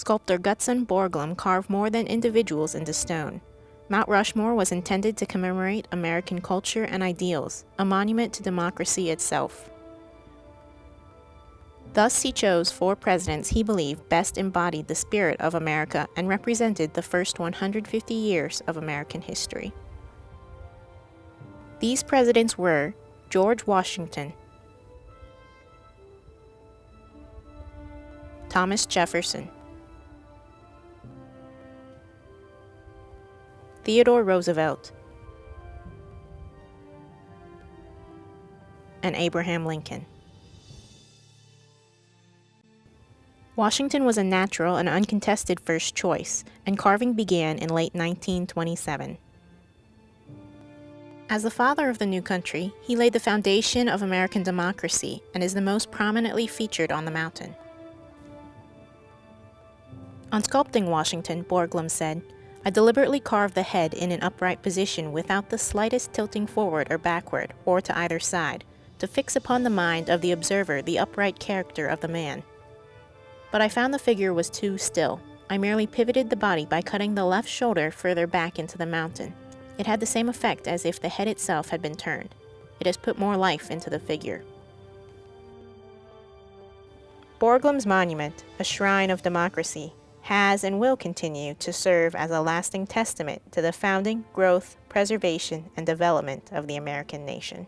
Sculptor Gutzon Borglum carved more than individuals into stone. Mount Rushmore was intended to commemorate American culture and ideals, a monument to democracy itself. Thus, he chose four presidents he believed best embodied the spirit of America and represented the first 150 years of American history. These presidents were George Washington, Thomas Jefferson, Theodore Roosevelt, and Abraham Lincoln. Washington was a natural and uncontested first choice, and carving began in late 1927. As the father of the new country, he laid the foundation of American democracy and is the most prominently featured on the mountain. On sculpting Washington, Borglum said, I deliberately carved the head in an upright position without the slightest tilting forward or backward, or to either side, to fix upon the mind of the observer the upright character of the man. But I found the figure was too still. I merely pivoted the body by cutting the left shoulder further back into the mountain. It had the same effect as if the head itself had been turned. It has put more life into the figure. Borglum's monument, a shrine of democracy, has and will continue to serve as a lasting testament to the founding, growth, preservation, and development of the American nation.